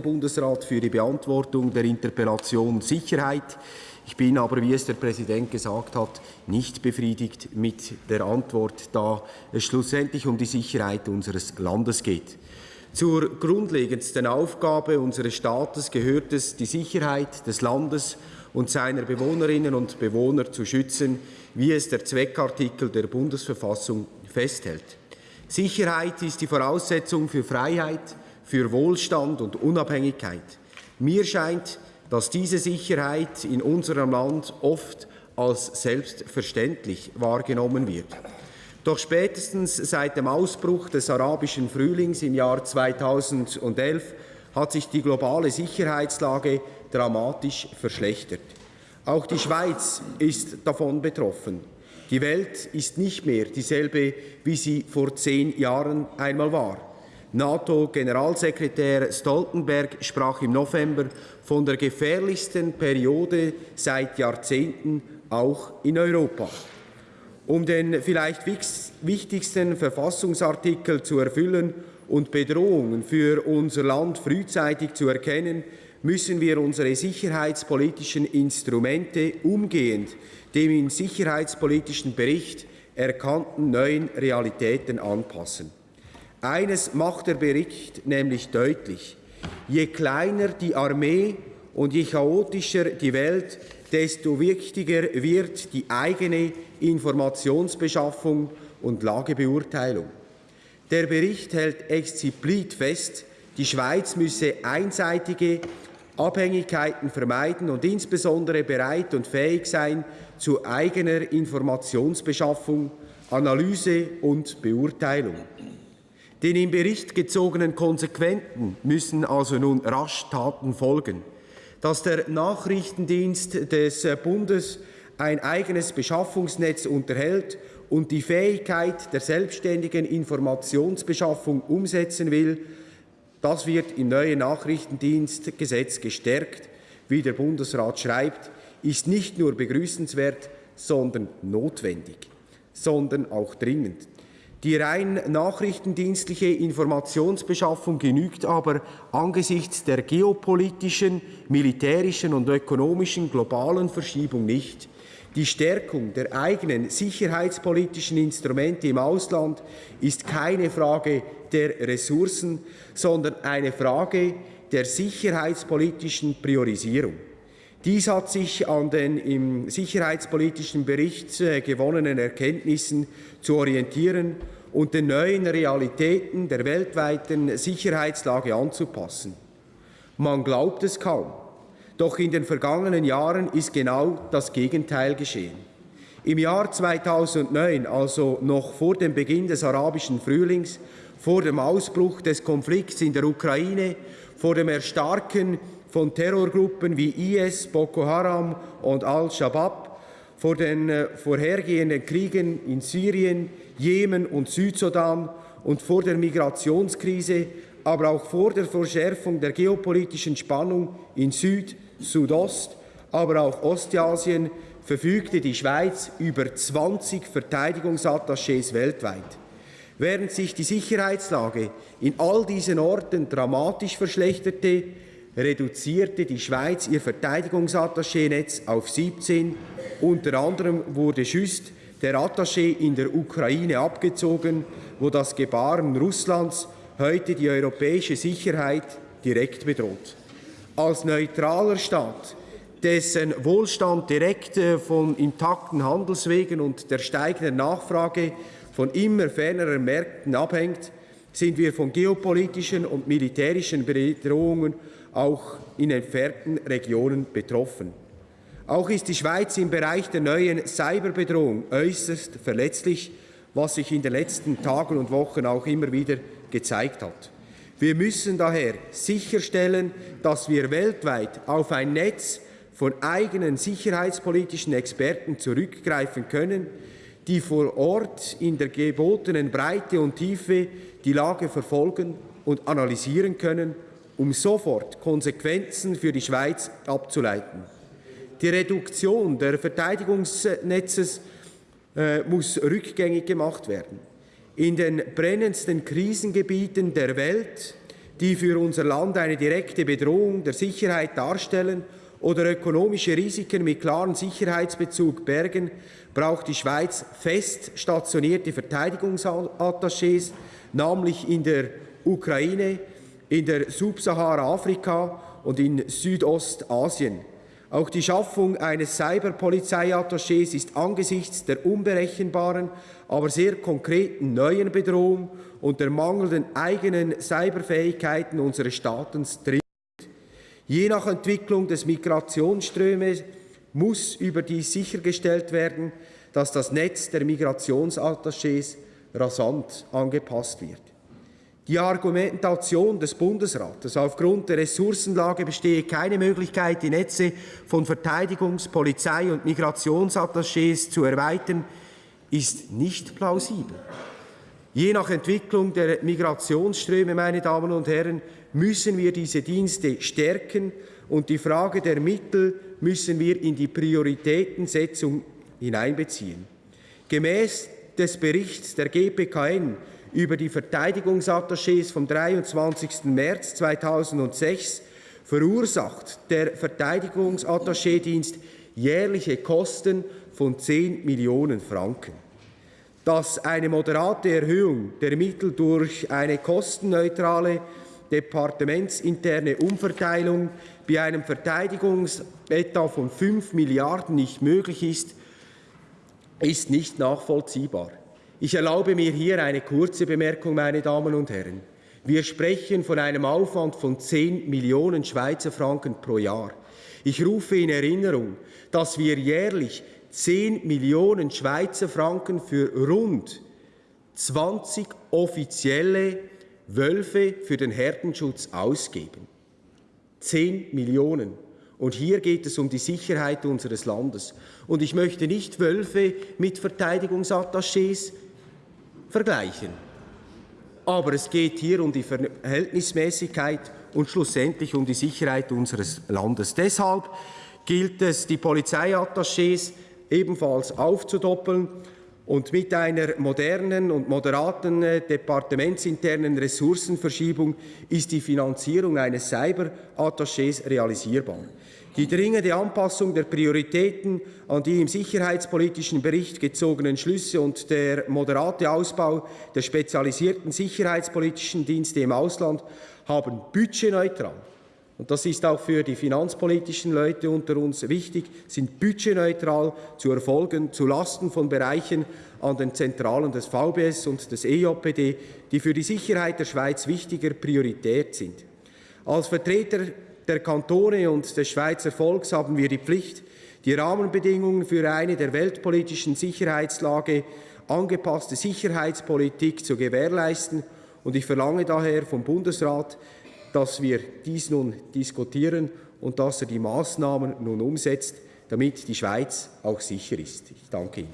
Bundesrat für die Beantwortung der Interpellation Sicherheit. Ich bin aber, wie es der Präsident gesagt hat, nicht befriedigt mit der Antwort, da es schlussendlich um die Sicherheit unseres Landes geht. Zur grundlegendsten Aufgabe unseres Staates gehört es, die Sicherheit des Landes und seiner Bewohnerinnen und Bewohner zu schützen, wie es der Zweckartikel der Bundesverfassung festhält. Sicherheit ist die Voraussetzung für Freiheit, für Wohlstand und Unabhängigkeit. Mir scheint, dass diese Sicherheit in unserem Land oft als selbstverständlich wahrgenommen wird. Doch spätestens seit dem Ausbruch des arabischen Frühlings im Jahr 2011 hat sich die globale Sicherheitslage dramatisch verschlechtert. Auch die Schweiz ist davon betroffen. Die Welt ist nicht mehr dieselbe, wie sie vor zehn Jahren einmal war. NATO-Generalsekretär Stoltenberg sprach im November von der gefährlichsten Periode seit Jahrzehnten auch in Europa. Um den vielleicht wichtigsten Verfassungsartikel zu erfüllen und Bedrohungen für unser Land frühzeitig zu erkennen, müssen wir unsere sicherheitspolitischen Instrumente umgehend dem im sicherheitspolitischen Bericht erkannten neuen Realitäten anpassen. Eines macht der Bericht nämlich deutlich. Je kleiner die Armee und je chaotischer die Welt, desto wichtiger wird die eigene Informationsbeschaffung und Lagebeurteilung. Der Bericht hält explizit fest, die Schweiz müsse einseitige Abhängigkeiten vermeiden und insbesondere bereit und fähig sein zu eigener Informationsbeschaffung, Analyse und Beurteilung. Den im Bericht gezogenen Konsequenten müssen also nun rasch Taten folgen. Dass der Nachrichtendienst des Bundes ein eigenes Beschaffungsnetz unterhält und die Fähigkeit der selbstständigen Informationsbeschaffung umsetzen will, das wird im neuen Nachrichtendienstgesetz gestärkt. Wie der Bundesrat schreibt, ist nicht nur begrüßenswert, sondern notwendig, sondern auch dringend. Die rein nachrichtendienstliche Informationsbeschaffung genügt aber angesichts der geopolitischen, militärischen und ökonomischen globalen Verschiebung nicht. Die Stärkung der eigenen sicherheitspolitischen Instrumente im Ausland ist keine Frage der Ressourcen, sondern eine Frage der sicherheitspolitischen Priorisierung. Dies hat sich an den im sicherheitspolitischen Bericht äh, gewonnenen Erkenntnissen zu orientieren und den neuen Realitäten der weltweiten Sicherheitslage anzupassen. Man glaubt es kaum, doch in den vergangenen Jahren ist genau das Gegenteil geschehen. Im Jahr 2009, also noch vor dem Beginn des arabischen Frühlings, vor dem Ausbruch des Konflikts in der Ukraine, vor dem Erstarken von Terrorgruppen wie IS, Boko Haram und Al-Shabaab, vor den äh, vorhergehenden Kriegen in Syrien, Jemen und Südsudan und vor der Migrationskrise, aber auch vor der Verschärfung der geopolitischen Spannung in Süd, Südost, aber auch Ostasien verfügte die Schweiz über 20 Verteidigungsattachés weltweit. Während sich die Sicherheitslage in all diesen Orten dramatisch verschlechterte, reduzierte die Schweiz ihr Verteidigungsattaché-Netz auf 17. Unter anderem wurde Schüst der Attaché in der Ukraine abgezogen, wo das Gebaren Russlands heute die europäische Sicherheit direkt bedroht. Als neutraler Staat, dessen Wohlstand direkt äh, von intakten Handelswegen und der steigenden Nachfrage von immer ferneren Märkten abhängt, sind wir von geopolitischen und militärischen Bedrohungen auch in entfernten Regionen betroffen. Auch ist die Schweiz im Bereich der neuen Cyberbedrohung äußerst verletzlich, was sich in den letzten Tagen und Wochen auch immer wieder gezeigt hat. Wir müssen daher sicherstellen, dass wir weltweit auf ein Netz von eigenen sicherheitspolitischen Experten zurückgreifen können, die vor Ort in der gebotenen Breite und Tiefe die Lage verfolgen und analysieren können um sofort Konsequenzen für die Schweiz abzuleiten. Die Reduktion der Verteidigungsnetzes äh, muss rückgängig gemacht werden. In den brennendsten Krisengebieten der Welt die für unser Land eine direkte Bedrohung der Sicherheit darstellen oder ökonomische Risiken mit klarem Sicherheitsbezug bergen, braucht die Schweiz fest stationierte Verteidigungsattachés, namentlich in der Ukraine, in der Subsahara-Afrika und in Südostasien. Auch die Schaffung eines Cyberpolizeiattachés ist angesichts der unberechenbaren, aber sehr konkreten neuen Bedrohung und der mangelnden eigenen Cyberfähigkeiten unseres Staates dringend. Je nach Entwicklung des Migrationsströmes muss überdies sichergestellt werden, dass das Netz der Migrationsattachés rasant angepasst wird. Die Argumentation des Bundesrates, aufgrund der Ressourcenlage bestehe keine Möglichkeit, die Netze von Verteidigungs-, Polizei- und Migrationsattachés zu erweitern, ist nicht plausibel. Je nach Entwicklung der Migrationsströme, meine Damen und Herren, müssen wir diese Dienste stärken und die Frage der Mittel müssen wir in die Prioritätensetzung hineinbeziehen. Gemäß des Berichts der GPKN über die Verteidigungsattachés vom 23. März 2006 verursacht der Verteidigungsattaché-Dienst jährliche Kosten von 10 Millionen Franken. Dass eine moderate Erhöhung der Mittel durch eine kostenneutrale departementsinterne Umverteilung bei einem Verteidigungsetat von 5 Milliarden nicht möglich ist, ist nicht nachvollziehbar. Ich erlaube mir hier eine kurze Bemerkung, meine Damen und Herren. Wir sprechen von einem Aufwand von 10 Millionen Schweizer Franken pro Jahr. Ich rufe in Erinnerung, dass wir jährlich 10 Millionen Schweizer Franken für rund 20 offizielle Wölfe für den Herdenschutz ausgeben. 10 Millionen. Und hier geht es um die Sicherheit unseres Landes. Und ich möchte nicht Wölfe mit Verteidigungsattachés vergleichen. Aber es geht hier um die Verhältnismäßigkeit und schlussendlich um die Sicherheit unseres Landes. Deshalb gilt es, die Polizeiattachés ebenfalls aufzudoppeln und mit einer modernen und moderaten äh, departementsinternen Ressourcenverschiebung ist die Finanzierung eines Cyberattachés realisierbar. Die dringende Anpassung der Prioritäten an die im sicherheitspolitischen Bericht gezogenen Schlüsse und der moderate Ausbau der spezialisierten sicherheitspolitischen Dienste im Ausland haben budgetneutral und das ist auch für die finanzpolitischen Leute unter uns wichtig, sind budgetneutral zu erfolgen, zulasten von Bereichen an den Zentralen des VBS und des EJPD, die für die Sicherheit der Schweiz wichtiger Priorität sind. Als Vertreter der Kantone und des Schweizer Volks haben wir die Pflicht, die Rahmenbedingungen für eine der weltpolitischen Sicherheitslage angepasste Sicherheitspolitik zu gewährleisten. Und ich verlange daher vom Bundesrat, dass wir dies nun diskutieren und dass er die Maßnahmen nun umsetzt, damit die Schweiz auch sicher ist. Ich danke Ihnen.